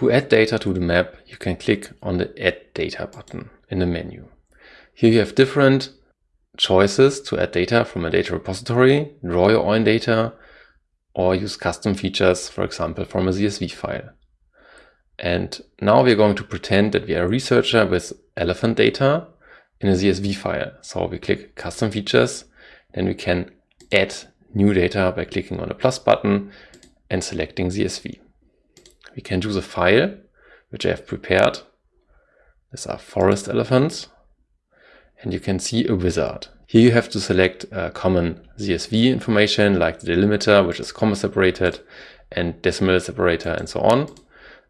To add data to the map, you can click on the Add Data button in the menu. Here you have different choices to add data from a data repository, draw your own data, or use custom features, for example, from a CSV file. And now we're going to pretend that we are a researcher with elephant data in a CSV file. So we click custom features, then we can add new data by clicking on the plus button and selecting CSV. We can choose a file, which I have prepared. These are forest elephants. And you can see a wizard. Here you have to select a common CSV information like the delimiter, which is comma separated, and decimal separator, and so on.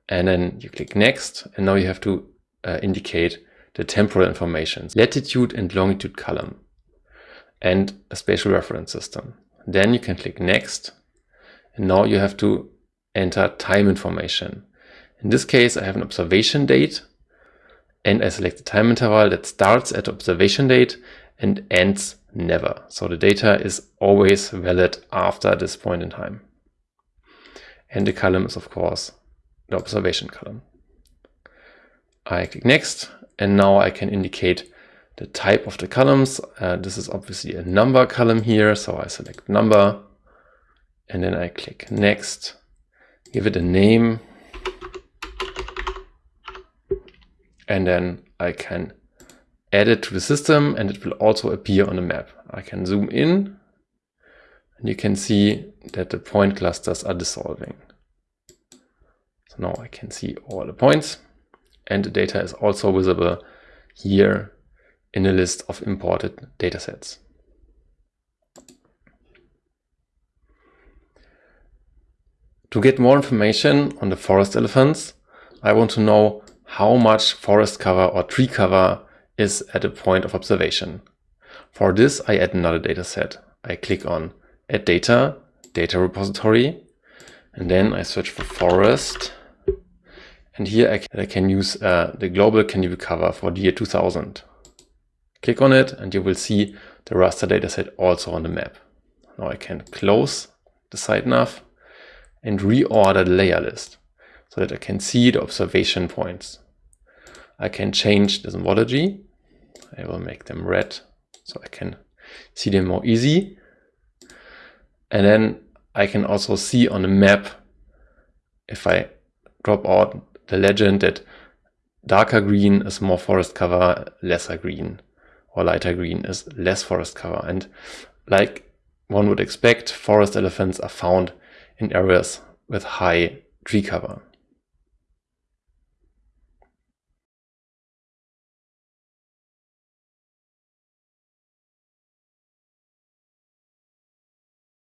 And then you click next, and now you have to uh, indicate the temporal information, latitude and longitude column, and a spatial reference system. Then you can click next, and now you have to enter time information. In this case, I have an observation date, and I select the time interval that starts at observation date and ends never. So the data is always valid after this point in time. And the column is, of course, the observation column. I click next and now I can indicate the type of the columns. Uh, this is obviously a number column here, so I select number and then I click next, give it a name and then I can add it to the system and it will also appear on the map. I can zoom in and you can see that the point clusters are dissolving. So now I can see all the points and the data is also visible here in a list of imported datasets. To get more information on the forest elephants, I want to know how much forest cover or tree cover is at a point of observation. For this, I add another dataset. I click on Add Data, Data Repository, and then I search for forest and here I can, I can use uh, the global canopy cover for the year 2000. Click on it and you will see the raster dataset also on the map. Now I can close the site nav and reorder the layer list so that I can see the observation points. I can change the symbology. I will make them red so I can see them more easy. And then I can also see on the map if I drop out the legend that darker green is more forest cover, lesser green, or lighter green is less forest cover. And like one would expect, forest elephants are found in areas with high tree cover.